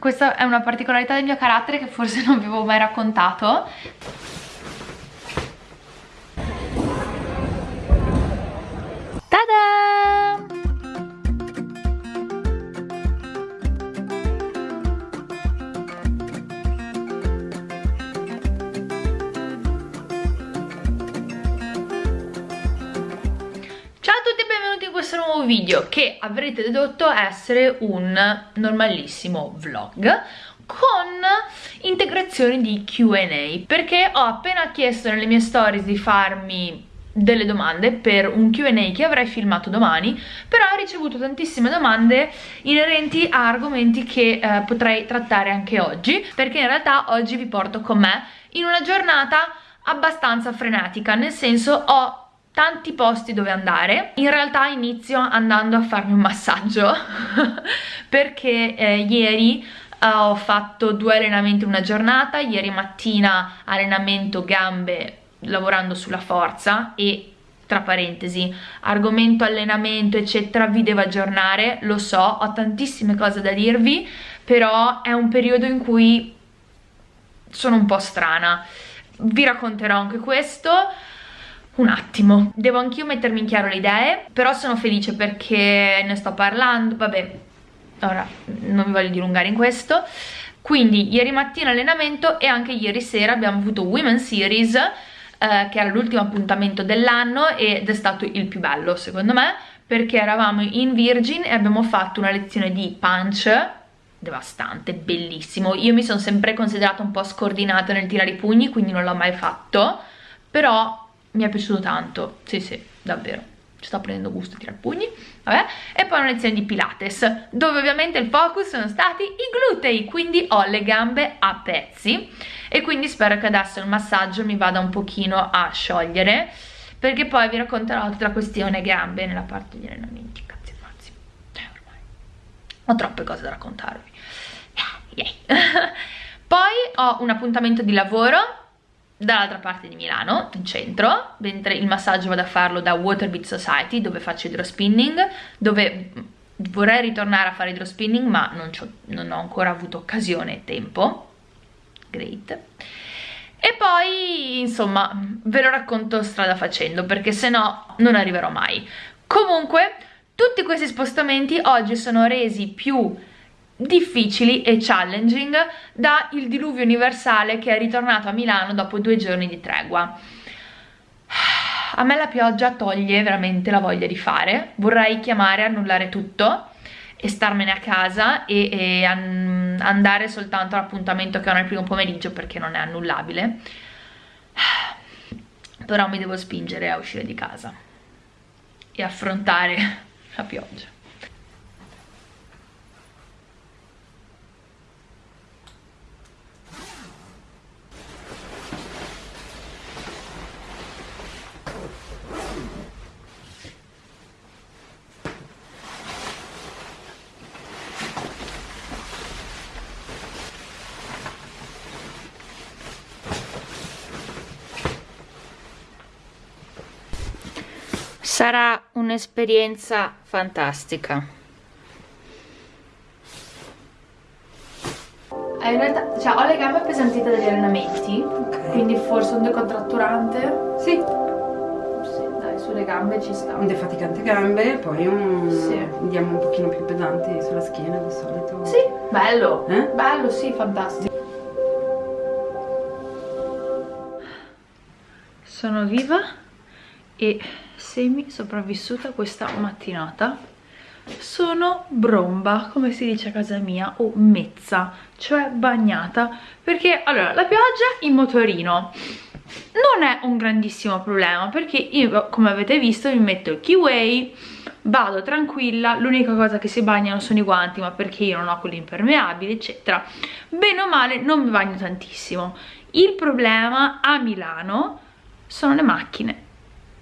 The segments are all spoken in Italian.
questa è una particolarità del mio carattere che forse non vi avevo mai raccontato Tada! Nuovo video che avrete dedotto essere un normalissimo vlog con integrazioni di Q&A perché ho appena chiesto nelle mie stories di farmi delle domande per un Q&A che avrei filmato domani però ho ricevuto tantissime domande inerenti a argomenti che eh, potrei trattare anche oggi perché in realtà oggi vi porto con me in una giornata abbastanza frenetica nel senso ho tanti posti dove andare. In realtà inizio andando a farmi un massaggio perché eh, ieri uh, ho fatto due allenamenti in una giornata. Ieri mattina allenamento gambe lavorando sulla forza e tra parentesi argomento allenamento eccetera vi devo aggiornare. Lo so ho tantissime cose da dirvi però è un periodo in cui sono un po' strana. Vi racconterò anche questo un attimo. Devo anch'io mettermi in chiaro le idee però sono felice perché ne sto parlando. Vabbè ora non vi voglio dilungare in questo. Quindi ieri mattina allenamento e anche ieri sera abbiamo avuto Women Series eh, che era l'ultimo appuntamento dell'anno ed è stato il più bello secondo me perché eravamo in Virgin e abbiamo fatto una lezione di punch devastante, bellissimo. Io mi sono sempre considerata un po' scordinata nel tirare i pugni quindi non l'ho mai fatto però mi è piaciuto tanto, sì sì, davvero. Ci sto prendendo gusto a tirare pugni. Vabbè. e poi una lezione di pilates dove ovviamente il focus sono stati i glutei quindi ho le gambe a pezzi. E quindi spero che adesso il massaggio mi vada un pochino a sciogliere perché poi vi racconterò tutta la questione gambe nella parte degli allenamenti cazzi mazzi cioè ormai. Ho troppe cose da raccontarvi. Yeah. poi ho un appuntamento di lavoro dall'altra parte di Milano, in centro, mentre il massaggio vado a farlo da Waterbeat Society, dove faccio idrospinning, dove vorrei ritornare a fare idrospinning, ma non, non ho ancora avuto occasione e tempo. Great. E poi, insomma, ve lo racconto strada facendo, perché se no non arriverò mai. Comunque, tutti questi spostamenti oggi sono resi più difficili e challenging da il diluvio universale che è ritornato a Milano dopo due giorni di tregua. A me la pioggia toglie veramente la voglia di fare, vorrei chiamare, annullare tutto e starmene a casa e, e an andare soltanto all'appuntamento che ho nel primo pomeriggio perché non è annullabile. Però mi devo spingere a uscire di casa e affrontare la pioggia sarà un'esperienza fantastica. In realtà cioè, ho le gambe appesantite dagli allenamenti okay. quindi forse un decontratturante sì. Sì, dai, sulle gambe ci sta. Un defaticante gambe poi un... Sì. andiamo un pochino più pesanti sulla schiena di solito. Sì, bello. Eh? bello, sì, fantastico. Sono viva e semi sopravvissuta questa mattinata sono bromba come si dice a casa mia o mezza cioè bagnata perché allora la pioggia in motorino non è un grandissimo problema perché io come avete visto mi metto il keyway vado tranquilla l'unica cosa che si bagnano sono i guanti ma perché io non ho quelli impermeabili eccetera. Bene o male non mi bagno tantissimo. Il problema a Milano sono le macchine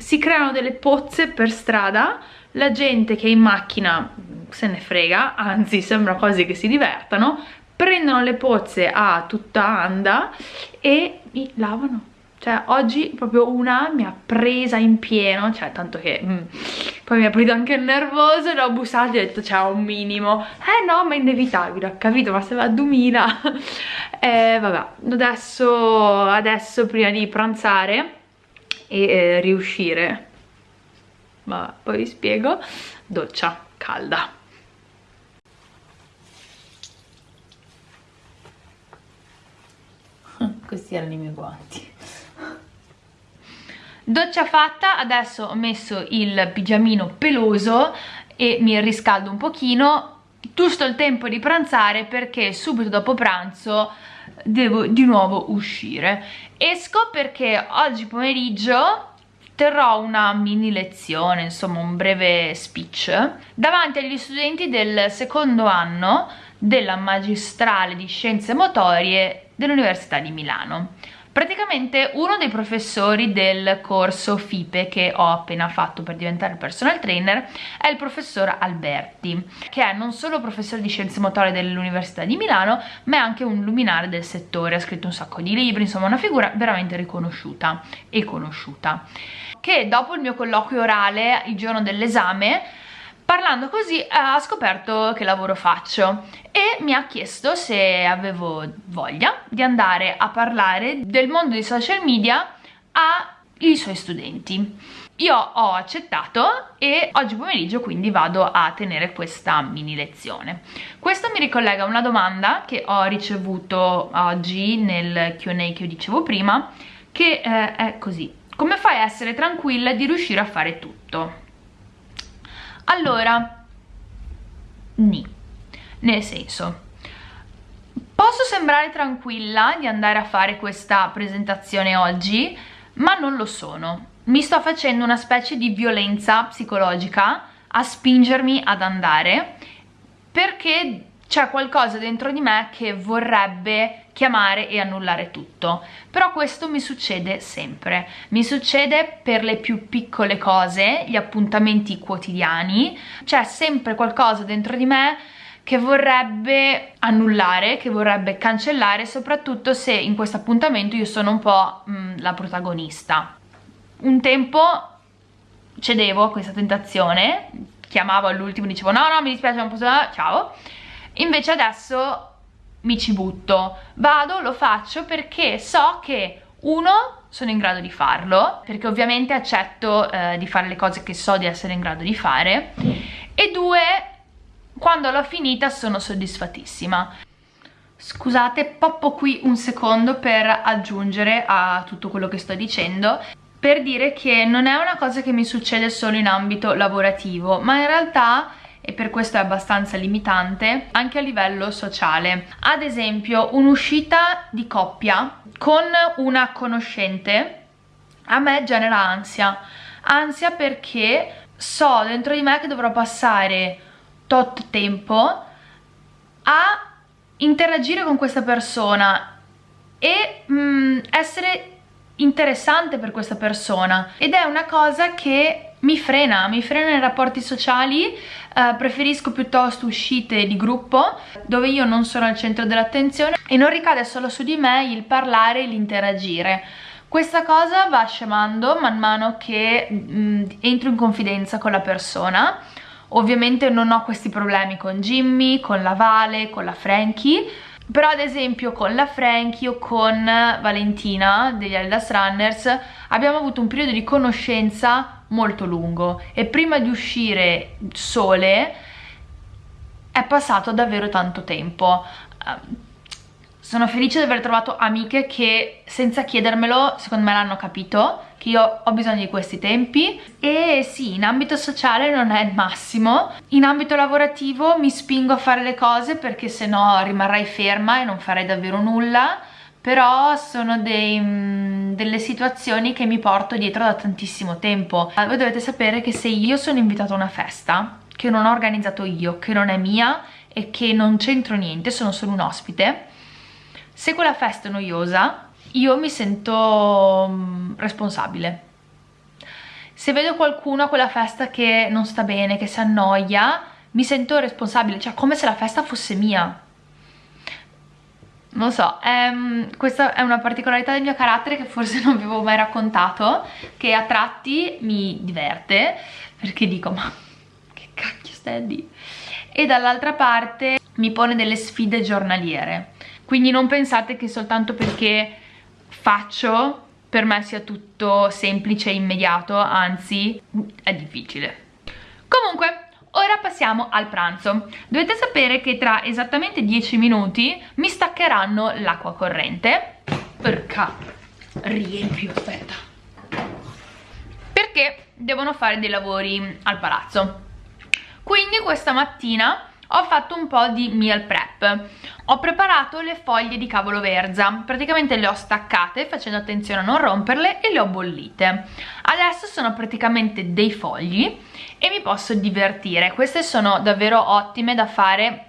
si creano delle pozze per strada la gente che è in macchina se ne frega, anzi sembra quasi che si divertano prendono le pozze a tutta anda e mi lavano. Cioè oggi proprio una mi ha presa in pieno cioè tanto che mm, poi mi ha preso anche il nervoso l'ho bussato e ho detto c'è un minimo. Eh no ma è inevitabile ho capito ma se va a 2000 eh vabbè adesso, adesso prima di pranzare e eh, riuscire. Ma poi vi spiego. Doccia calda. Questi erano i miei guanti. Doccia fatta adesso ho messo il pigiamino peloso e mi riscaldo un pochino. Giusto il tempo di pranzare perché subito dopo pranzo devo di nuovo uscire. Esco perché oggi pomeriggio terrò una mini lezione, insomma un breve speech davanti agli studenti del secondo anno della magistrale di scienze motorie dell'Università di Milano praticamente uno dei professori del corso FIPE che ho appena fatto per diventare personal trainer è il professor Alberti che è non solo professore di scienze motorie dell'Università di Milano ma è anche un luminare del settore, ha scritto un sacco di libri, insomma una figura veramente riconosciuta e conosciuta. Che dopo il mio colloquio orale il giorno dell'esame parlando così ha scoperto che lavoro faccio e mi ha chiesto se avevo voglia di andare a parlare del mondo dei social media ai suoi studenti. Io ho accettato e oggi pomeriggio quindi vado a tenere questa mini lezione. Questo mi ricollega a una domanda che ho ricevuto oggi nel Q&A che io dicevo prima che eh, è così. Come fai a essere tranquilla di riuscire a fare tutto? Allora ni nel senso posso sembrare tranquilla di andare a fare questa presentazione oggi ma non lo sono. Mi sto facendo una specie di violenza psicologica a spingermi ad andare perché c'è qualcosa dentro di me che vorrebbe chiamare e annullare tutto. Però questo mi succede sempre. Mi succede per le più piccole cose gli appuntamenti quotidiani. C'è sempre qualcosa dentro di me che vorrebbe annullare, che vorrebbe cancellare, soprattutto se in questo appuntamento io sono un po' mh, mm, la protagonista. Un tempo cedevo a questa tentazione, chiamavo all'ultimo, dicevo no no mi dispiace non posso, ciao, invece adesso mi ci butto, vado, lo faccio perché so che uno sono in grado di farlo perché ovviamente accetto eh, di fare le cose che so di essere in grado di fare. E due quando l'ho finita sono soddisfattissima scusate poppo qui un secondo per aggiungere a tutto quello che sto dicendo per dire che non è una cosa che mi succede solo in ambito lavorativo ma in realtà e per questo è abbastanza limitante anche a livello sociale. Ad esempio un'uscita di coppia con una conoscente a me genera ansia. Ansia perché so dentro di me che dovrò passare tot tempo a interagire con questa persona e mm, essere interessante per questa persona. Ed è una cosa che mi frena, mi frena nei rapporti sociali, eh, preferisco piuttosto uscite di gruppo dove io non sono al centro dell'attenzione e non ricade solo su di me il parlare e l'interagire. Questa cosa va scemando man mano che mh, mm, entro in confidenza con la persona. Ovviamente non ho questi problemi con Jimmy, con la Vale, con la Frankie, però ad esempio con la Frankie o con Valentina degli Adidas Runners abbiamo avuto un periodo di conoscenza molto lungo. E prima di uscire sole è passato davvero tanto tempo. Ehm, sono felice di aver trovato amiche che senza chiedermelo secondo me l'hanno capito che io ho bisogno di questi tempi. E sì, in ambito sociale non è il massimo. In ambito lavorativo mi spingo a fare le cose perché se no rimarrei ferma e non farei davvero nulla. Però sono dei, mm, delle situazioni che mi porto dietro da tantissimo tempo. Voi dovete sapere che se io sono invitata a una festa che non ho organizzato io, che non è mia e che non c'entro niente, sono solo un ospite se quella festa è noiosa io mi sento mm, responsabile. Se vedo qualcuno a quella festa che non sta bene, che si annoia mi sento responsabile, cioè come se la festa fosse mia non so, ehm, questa è una particolarità del mio carattere che forse non vi avevo mai raccontato, che a tratti mi diverte, perché dico, ma che cacchio stai dire? E dall'altra parte mi pone delle sfide giornaliere, quindi non pensate che soltanto perché faccio per me sia tutto semplice e immediato, anzi è difficile. Comunque, ora passiamo al pranzo. Dovete sapere che tra esattamente 10 minuti mi staccheranno l'acqua corrente. Perché riempio, aspetta. Perché devono fare dei lavori al palazzo. Quindi questa mattina ho fatto un po' di meal prep ho preparato le foglie di cavolo verza praticamente le ho staccate facendo attenzione a non romperle e le ho bollite adesso sono praticamente dei fogli e mi posso divertire. Queste sono davvero ottime da fare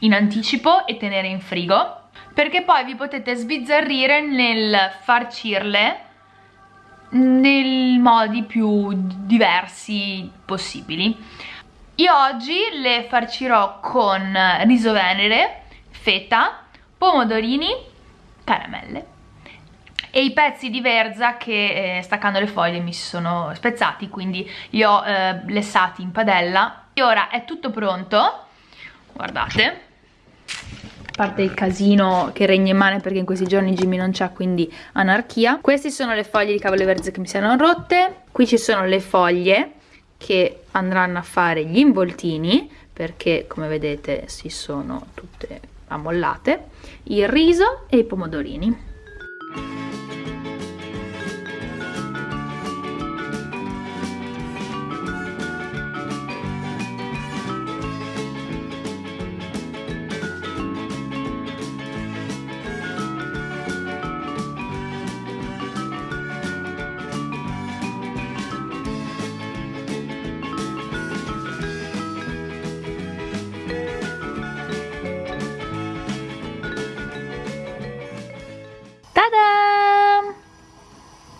in anticipo e tenere in frigo perché poi vi potete sbizzarrire nel farcirle nei modi più diversi possibili. Io oggi le farcirò con riso venere, feta, pomodorini, caramelle e i pezzi di verza che eh, staccando le foglie mi sono spezzati quindi li ho eh, lessati in padella. E ora è tutto pronto. Guardate. A parte il casino che regna in mano perché in questi giorni Jimmy non c'è quindi anarchia. Queste sono le foglie di cavolo verza che mi si erano rotte. Qui ci sono le foglie che andranno a fare gli involtini perché come vedete si sono tutte ammollate. Il riso e i pomodorini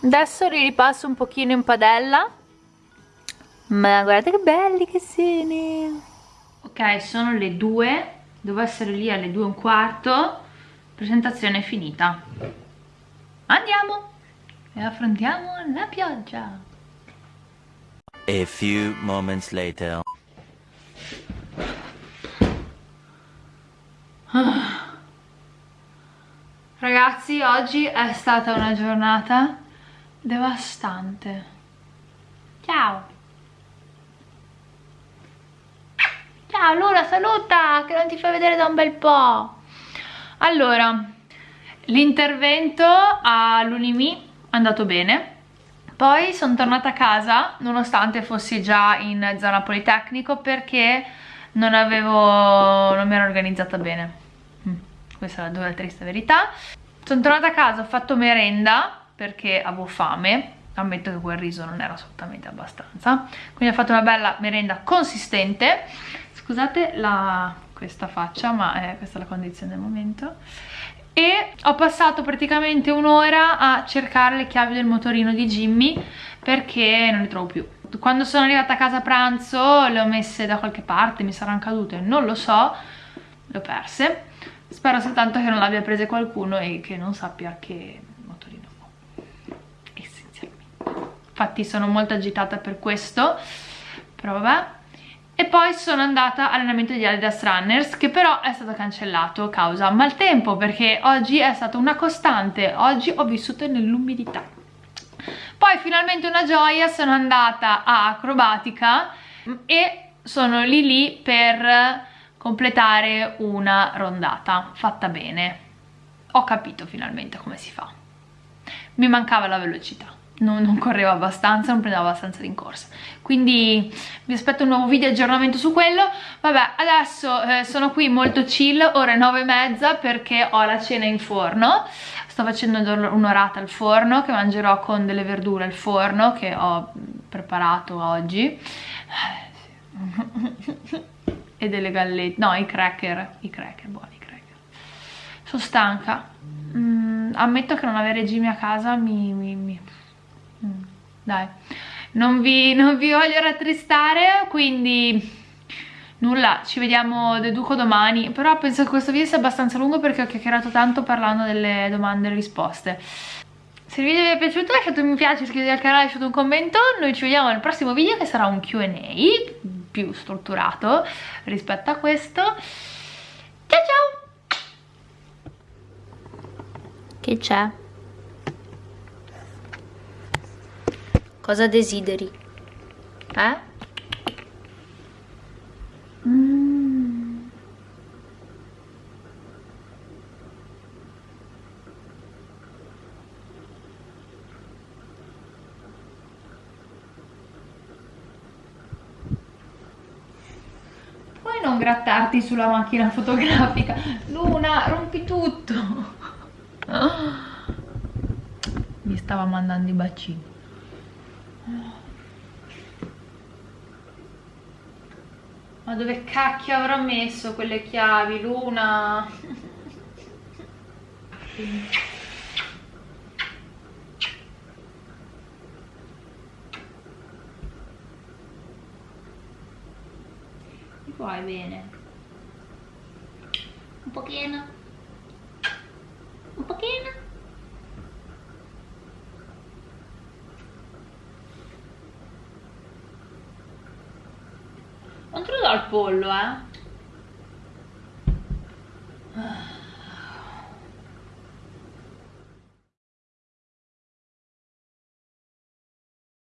adesso li ripasso un pochino in padella. Ma guardate che belli che sono ok sono le due. Devo essere lì alle due e un quarto. Presentazione finita. Andiamo. E affrontiamo la pioggia. A few moments later. Ragazzi, oggi è stata una giornata devastante. Ciao. Ciao Luna saluta che non ti fai vedere da un bel po' allora l'intervento all'Unimi è andato bene. Poi sono tornata a casa nonostante fossi già in zona Politecnico perché non avevo non mi ero organizzata bene. Mm, questa è la dura triste verità. Sono tornata a casa ho fatto merenda perché avevo fame ammetto che quel riso non era assolutamente abbastanza. Quindi ho fatto una bella merenda consistente. Scusate la, questa faccia ma è, questa è la condizione del momento. E ho passato praticamente un'ora a cercare le chiavi del motorino di Jimmy perché non le trovo più. Quando sono arrivata a casa a pranzo le ho messe da qualche parte, mi saranno cadute, non lo so le ho perse. Spero soltanto che non l'abbia prese qualcuno e che non sappia che infatti sono molto agitata per questo. Vabbè e poi sono andata all'allenamento di Adidas Runners che però è stato cancellato causa maltempo perché oggi è stata una costante. Oggi ho vissuto nell'umidità. Poi finalmente una gioia sono andata a acrobatica e sono lì lì per completare una rondata fatta bene. Ho capito finalmente come si fa. Mi mancava la velocità non, non correvo abbastanza, non prendevo abbastanza rincorsa. Quindi vi aspetto un nuovo video aggiornamento su quello. Vabbè adesso eh, sono qui molto chill ore nove e mezza perché ho la cena in forno. Sto facendo un'orata al forno che mangerò con delle verdure al forno che ho preparato oggi. E delle gallette, no i cracker i cracker, buoni i cracker. Sono stanca. Mm, ammetto che non avere Jimmy a casa mi, mi, mi dai non vi, non vi voglio rattristare quindi nulla, ci vediamo, deduco domani, però penso che questo video sia abbastanza lungo perché ho chiacchierato tanto parlando delle domande e risposte. Se il video vi è piaciuto lasciate un mi piace, iscrivetevi al canale, lasciate un commento, noi ci vediamo nel prossimo video che sarà un Q&A più strutturato rispetto a questo. Ciao ciao! Che c'è? Cosa desideri? Eh? Mm. Puoi non grattarti sulla macchina fotografica? Luna, rompi tutto! Mi stava mandando i bacini. Ma dove cacchio avrò messo quelle chiavi, Luna? Mi vuoi bene? Un pochino? Un pochino? Apolo, ¿ah?